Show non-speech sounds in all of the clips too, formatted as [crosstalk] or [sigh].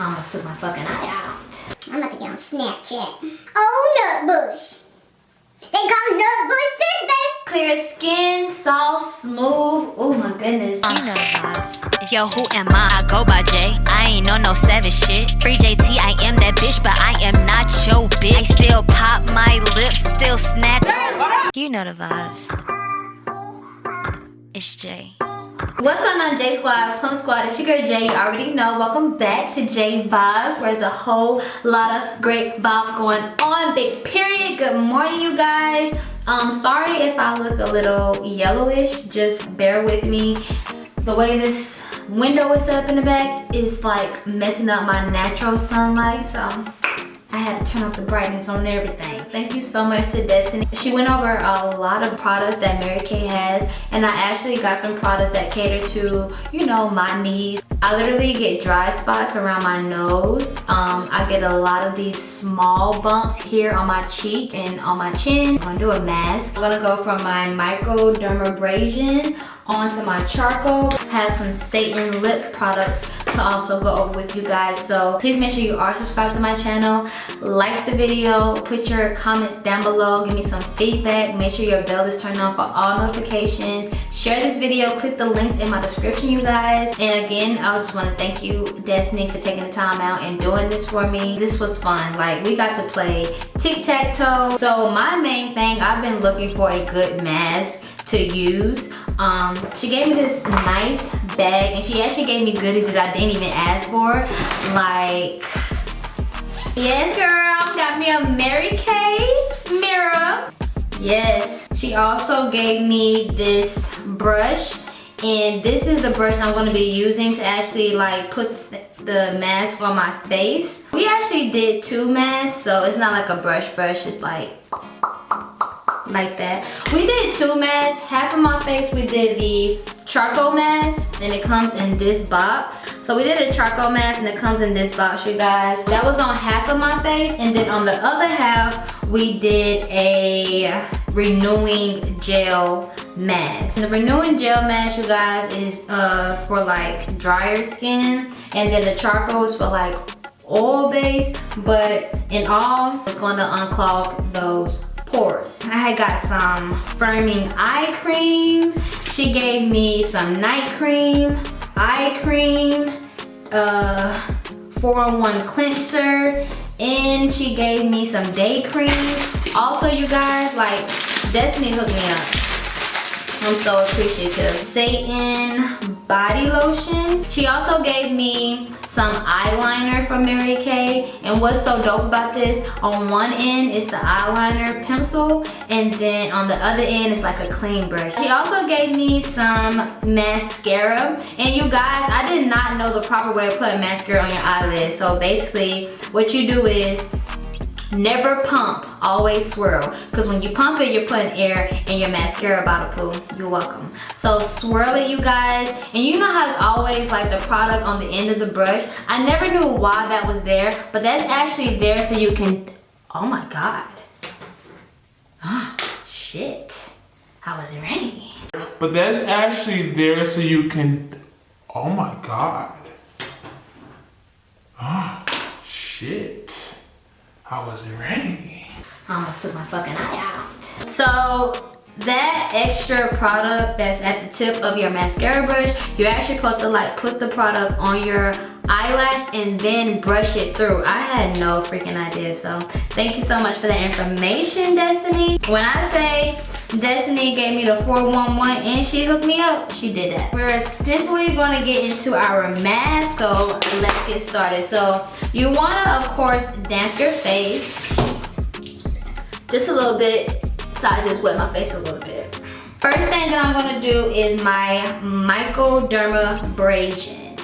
I almost took my fucking eye out. I'm about to get on Snapchat. Oh, Nutbush. They call Nutbush baby. Clear skin, soft, smooth. Oh my goodness. You know the vibes. Yo, who am I? I go by J. I ain't on no savage shit. Free JT, I am that bitch, but I am not your bitch. I still pop my lips, still snap. You know the vibes. It's Jay. What's going on J Squad, Plum Squad, it's your girl Jay, you already know. Welcome back to J Vibes, where there's a whole lot of great vibes going on. Big period, good morning you guys. Um, sorry if I look a little yellowish, just bear with me. The way this window is set up in the back is like messing up my natural sunlight, so I had to turn off the brightness on everything. Thank you so much to Destiny. She went over a lot of products that Mary Kay has and I actually got some products that cater to, you know, my needs. I literally get dry spots around my nose. Um, I get a lot of these small bumps here on my cheek and on my chin. I'm gonna do a mask. I'm gonna go from my microdermabrasion onto my charcoal. Have some Satin lip products to also go over with you guys. So please make sure you are subscribed to my channel. Like the video, put your comments down below, give me some feedback. Make sure your bell is turned on for all notifications. Share this video, click the links in my description, you guys. And again, I just wanna thank you, Destiny, for taking the time out and doing this for me. This was fun. Like, we got to play tic-tac-toe. So my main thing, I've been looking for a good mask to use. Um, she gave me this nice bag and she actually gave me goodies that I didn't even ask for. Like, yes girl, got me a Mary Kay mirror. Yes, she also gave me this brush and this is the brush I'm gonna be using to actually like put the mask on my face. We actually did two masks, so it's not like a brush brush, it's like like that. We did two masks. Half of my face we did the charcoal mask and it comes in this box. So we did a charcoal mask and it comes in this box you guys. That was on half of my face and then on the other half we did a renewing gel mask. And the renewing gel mask you guys is uh, for like drier skin and then the charcoal is for like oil based but in all it's going to unclog those pores. I had got some firming eye cream. She gave me some night cream, eye cream, uh, 4-in-1 cleanser, and she gave me some day cream. Also, you guys, like, Destiny hooked me up. I'm so appreciative. Satin body lotion. She also gave me some eyeliner from Mary Kay. And what's so dope about this, on one end is the eyeliner pencil, and then on the other end is like a clean brush. She also gave me some mascara. And you guys, I did not know the proper way of putting mascara on your eyelids. So basically, what you do is Never pump, always swirl. Because when you pump it, you're putting air in your mascara bottle pool. You're welcome. So swirl it, you guys. And you know how it's always like the product on the end of the brush? I never knew why that was there, but that's actually there so you can, oh my God. Oh, shit. I wasn't ready. But that's actually there so you can, oh my God. Oh, shit. I wasn't ready. I almost took my fucking eye out. So that extra product that's at the tip of your mascara brush, you're actually supposed to like put the product on your eyelash and then brush it through. I had no freaking idea, so thank you so much for the information, Destiny. When I say Destiny gave me the 411 and she hooked me up, she did that. We're simply gonna get into our mask, so let's get started. So you wanna, of course, damp your face. Just a little bit, I just wet my face a little bit. First thing that I'm gonna do is my microdermabrasion.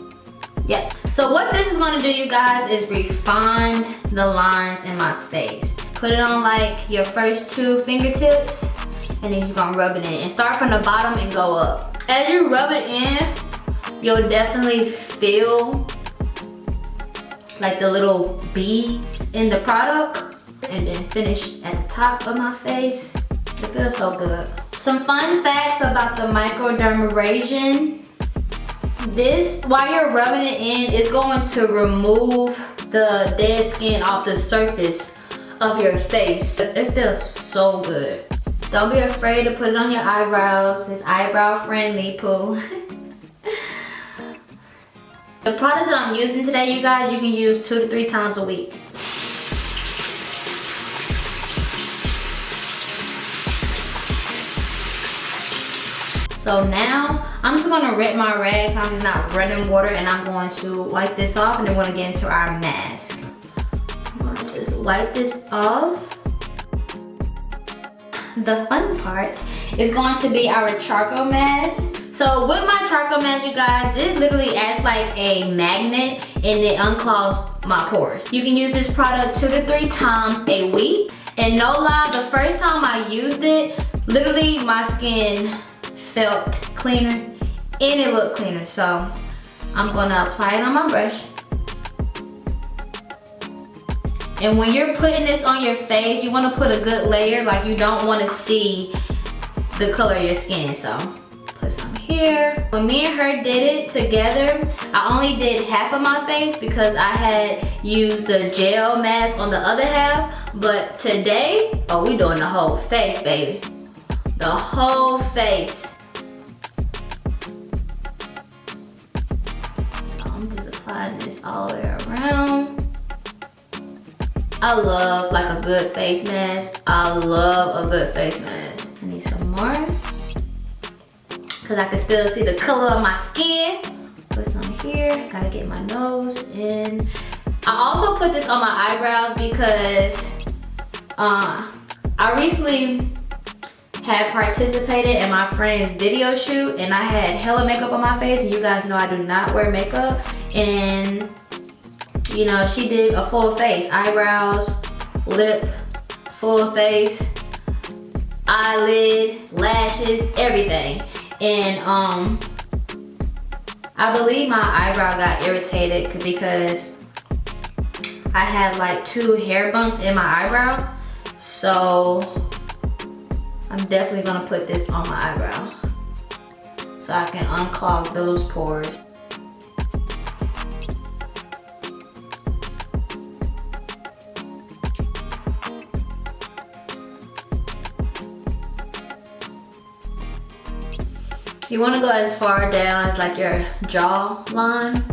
Yep. So what this is gonna do, you guys, is refine the lines in my face. Put it on like your first two fingertips and then you're gonna rub it in. And start from the bottom and go up. As you rub it in, you'll definitely feel like the little beads in the product and then finish at the top of my face. It feels so good. Some fun facts about the microdermabrasion. this, while you're rubbing it in, it's going to remove the dead skin off the surface of your face. It feels so good. Don't be afraid to put it on your eyebrows. It's eyebrow friendly, poo. [laughs] the products that I'm using today, you guys, you can use two to three times a week. So now I'm just gonna rinse my rags. I'm just not running water and I'm going to wipe this off and then we're gonna get into our mask. I'm gonna just wipe this off. The fun part is going to be our charcoal mask. So with my charcoal mask, you guys, this literally acts like a magnet and it unclogs my pores. You can use this product two to three times a week. And no lie, the first time I used it, literally my skin felt cleaner and it looked cleaner. So I'm gonna apply it on my brush. And when you're putting this on your face, you wanna put a good layer, like you don't wanna see the color of your skin, so put some here. When me and her did it together, I only did half of my face because I had used the gel mask on the other half, but today, oh, we doing the whole face, baby. The whole face. So I'm just applying this all the way around. I love like a good face mask. I love a good face mask. I need some more. Cause I can still see the color of my skin. Put some here, gotta get my nose in. I also put this on my eyebrows because uh, I recently had participated in my friend's video shoot and I had hella makeup on my face you guys know I do not wear makeup and you know she did a full face eyebrows lip full face eyelid lashes everything. And um I believe my eyebrow got irritated because I had like two hair bumps in my eyebrow. So I'm definitely gonna put this on my eyebrow so I can unclog those pores You wanna go as far down as like your jaw line.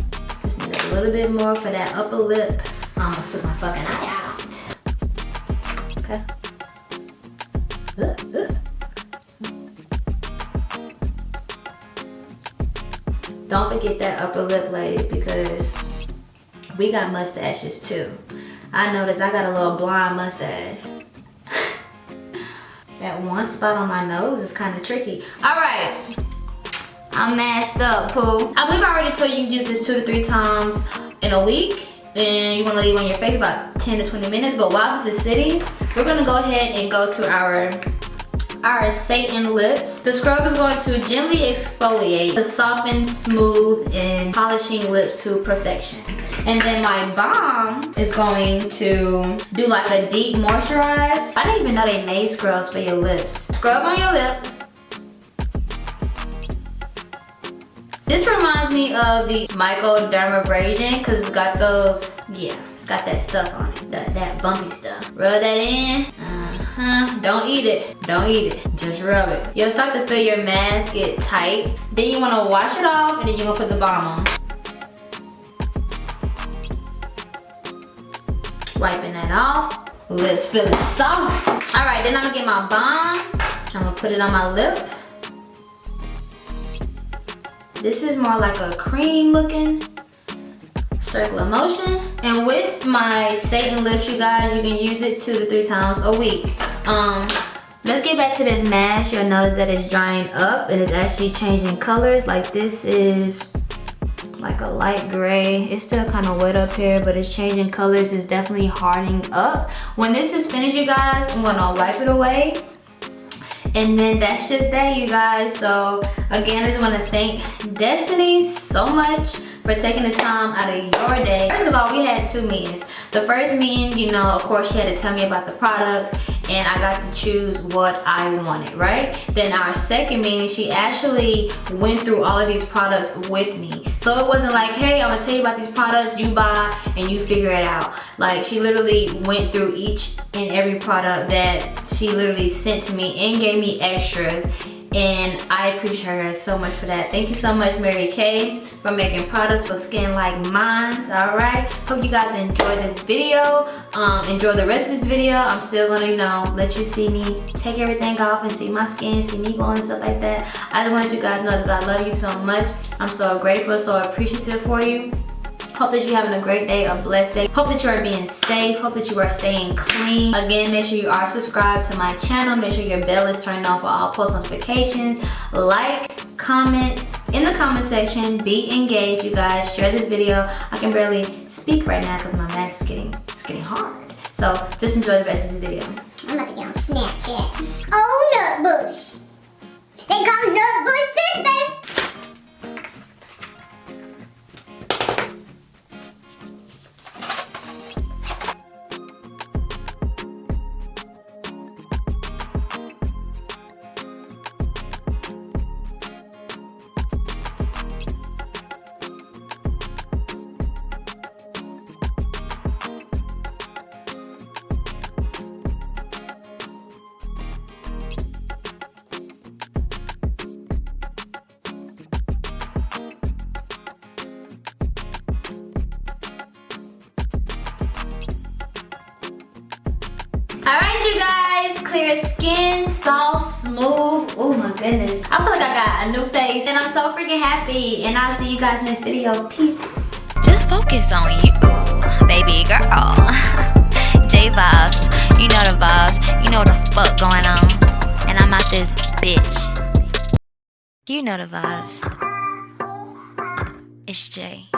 Just need a little bit more for that upper lip. I almost took my fucking eye out. Okay. Don't forget that upper lip, ladies, because we got mustaches too. I noticed I got a little blonde mustache. [laughs] that one spot on my nose is kind of tricky. All right, I'm masked up, poo. I believe I already told you you can use this two to three times in a week. And you wanna leave on your face about 10 to 20 minutes. But while this is sitting, we're gonna go ahead and go to our our satin lips. The scrub is going to gently exfoliate to soften, smooth, and polishing lips to perfection. And then my balm is going to do like a deep moisturize. I didn't even know they made scrubs for your lips. Scrub on your lip. This reminds me of the microdermabrasion because it's got those, yeah, it's got that stuff on it, that, that bumpy stuff. Rub that in, uh-huh, don't eat it, don't eat it, just rub it. You'll start to feel your mask get tight. Then you wanna wash it off and then you're gonna put the balm on. Wiping that off. Lips feeling soft. All right, then I'm gonna get my balm. I'm gonna put it on my lip. This is more like a cream looking circular motion. And with my satin lips, you guys, you can use it two to three times a week. Um, let's get back to this mask. You'll notice that it's drying up and it's actually changing colors. Like this is like a light gray. It's still kind of wet up here, but it's changing colors. It's definitely hardening up. When this is finished, you guys, I'm gonna wipe it away and then that's just that, you guys. So again, I just want to thank Destiny so much for taking the time out of your day. First of all, we had two meetings. The first meeting, you know, of course, she had to tell me about the products and I got to choose what I wanted, right? Then our second meeting, she actually went through all of these products with me. So it wasn't like, hey, I'm gonna tell you about these products, you buy and you figure it out. Like she literally went through each and every product that she literally sent to me and gave me extras and I appreciate her so much for that. Thank you so much, Mary Kay, for making products for skin like mine. All right. Hope you guys enjoy this video. Um, enjoy the rest of this video. I'm still gonna, you know, let you see me take everything off and see my skin, see me glowing and stuff like that. I just want you guys know that I love you so much. I'm so grateful, so appreciative for you. Hope that you're having a great day, a blessed day. Hope that you are being safe. Hope that you are staying clean. Again, make sure you are subscribed to my channel. Make sure your bell is turned on for all post notifications. Like, comment in the comment section. Be engaged, you guys. Share this video. I can barely speak right now because my mask is getting, it's getting hard. So just enjoy the rest of this video. I'm about to get on Snapchat. Oh, Nutbush. All right, you guys, clear skin, soft, smooth. Oh my goodness. I feel like I got a new face and I'm so freaking happy. And I'll see you guys next video. Peace. Just focus on you, baby girl. [laughs] J vibes, you know the vibes, you know the fuck going on. And I'm out this bitch. You know the vibes. It's Jay.